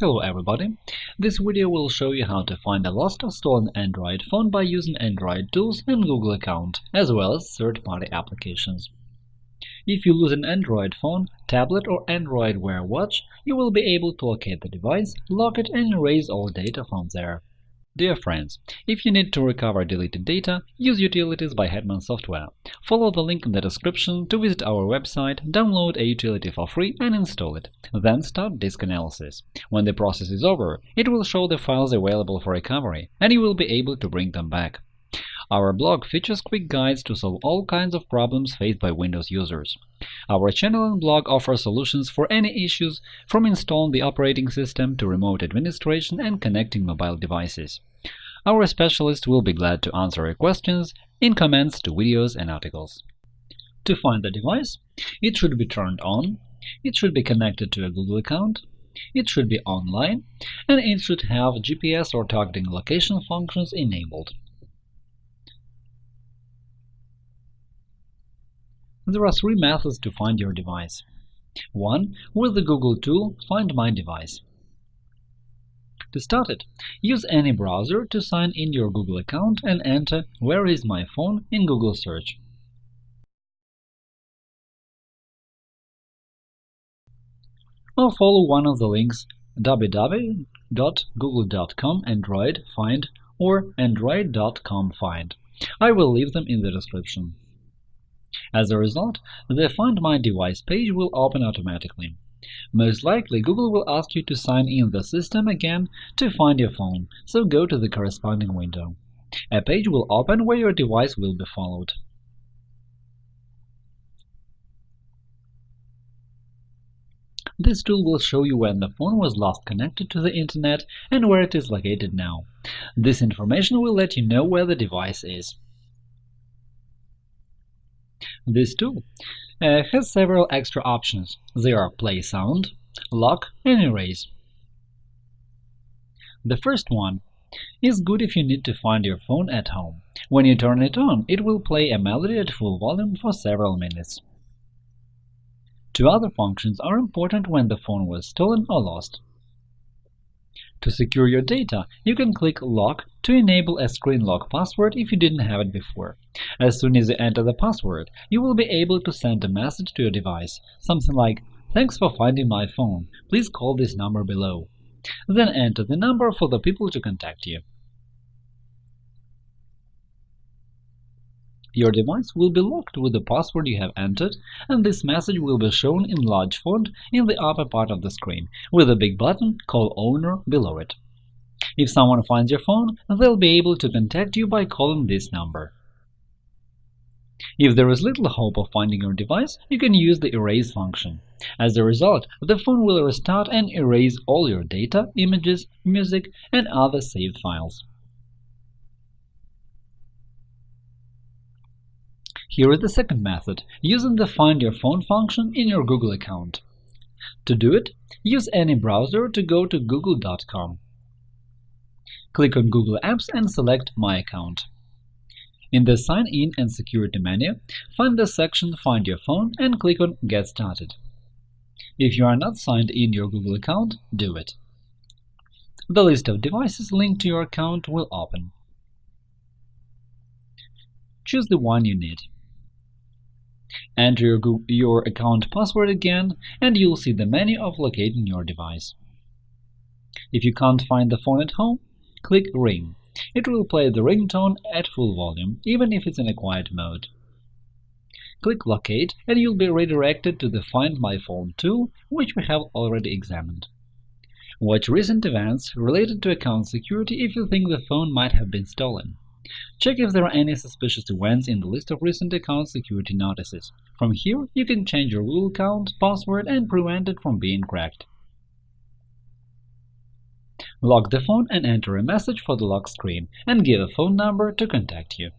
Hello everybody! This video will show you how to find a lost or stolen Android phone by using Android tools and Google account, as well as third-party applications. If you lose an Android phone, tablet or Android Wear watch, you will be able to locate the device, lock it and erase all data from there. Dear friends, if you need to recover deleted data, use Utilities by Hetman Software. Follow the link in the description to visit our website, download a utility for free and install it. Then start disk analysis. When the process is over, it will show the files available for recovery, and you will be able to bring them back. Our blog features quick guides to solve all kinds of problems faced by Windows users. Our channel and blog offer solutions for any issues, from installing the operating system to remote administration and connecting mobile devices. Our specialists will be glad to answer your questions in comments to videos and articles. To find the device, it should be turned on, it should be connected to a Google account, it should be online, and it should have GPS or targeting location functions enabled. There are three methods to find your device. 1. With the Google tool Find My Device. To start it, use any browser to sign in your Google account and enter Where is my phone in Google search. Or follow one of the links www.google.com Android Find or Android.com Find. I will leave them in the description. As a result, the Find My Device page will open automatically. Most likely, Google will ask you to sign in the system again to find your phone, so go to the corresponding window. A page will open where your device will be followed. This tool will show you when the phone was last connected to the Internet and where it is located now. This information will let you know where the device is. This tool uh, has several extra options. They are Play Sound, Lock, and Erase. The first one is good if you need to find your phone at home. When you turn it on, it will play a melody at full volume for several minutes. Two other functions are important when the phone was stolen or lost. To secure your data, you can click Lock to enable a screen lock password if you didn't have it before. As soon as you enter the password, you will be able to send a message to your device, something like Thanks for finding my phone. Please call this number below. Then enter the number for the people to contact you. Your device will be locked with the password you have entered, and this message will be shown in large font in the upper part of the screen, with a big button Call Owner below it. If someone finds your phone, they'll be able to contact you by calling this number. If there is little hope of finding your device, you can use the Erase function. As a result, the phone will restart and erase all your data, images, music, and other saved files. Here is the second method, using the Find Your Phone function in your Google account. To do it, use any browser to go to google.com. Click on Google Apps and select My Account. In the Sign in and Security menu, find the section Find Your Phone and click on Get Started. If you are not signed in your Google account, do it. The list of devices linked to your account will open. Choose the one you need. Enter your, Google, your account password again, and you'll see the menu of locating your device. If you can't find the phone at home, click Ring. It will play the ringtone at full volume, even if it's in a quiet mode. Click Locate, and you'll be redirected to the Find My Phone tool, which we have already examined. Watch recent events related to account security if you think the phone might have been stolen. Check if there are any suspicious events in the list of recent account security notices. From here, you can change your Google account password and prevent it from being cracked. Lock the phone and enter a message for the lock screen, and give a phone number to contact you.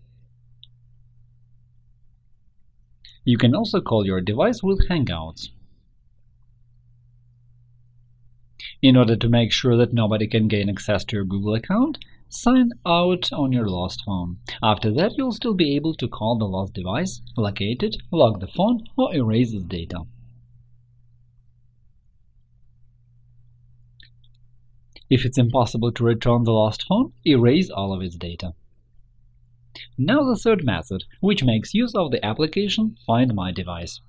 You can also call your device with Hangouts. In order to make sure that nobody can gain access to your Google account, Sign out on your lost phone. After that, you'll still be able to call the lost device, locate it, lock the phone, or erase its data. If it's impossible to return the lost phone, erase all of its data. Now the third method, which makes use of the application Find My Device.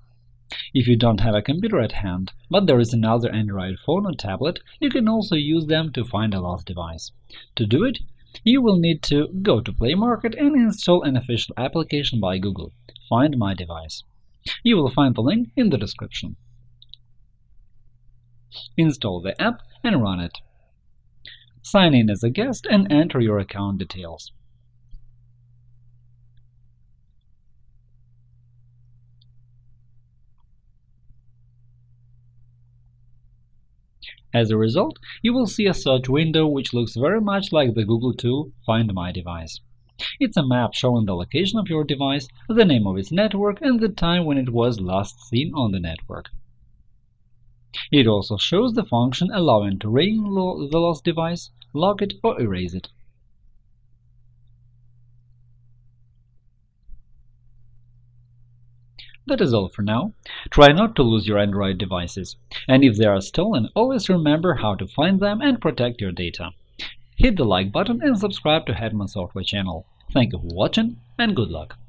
If you don't have a computer at hand, but there is another Android phone or tablet, you can also use them to find a lost device. To do it, you will need to go to Play Market and install an official application by Google, Find My Device. You will find the link in the description. Install the app and run it. Sign in as a guest and enter your account details. As a result, you will see a search window which looks very much like the Google tool Find My Device. It's a map showing the location of your device, the name of its network, and the time when it was last seen on the network. It also shows the function allowing to ring the lost device, lock it, or erase it. That is all for now. Try not to lose your Android devices. And if they are stolen, always remember how to find them and protect your data. Hit the like button and subscribe to Hetman Software channel. Thank you for watching and good luck!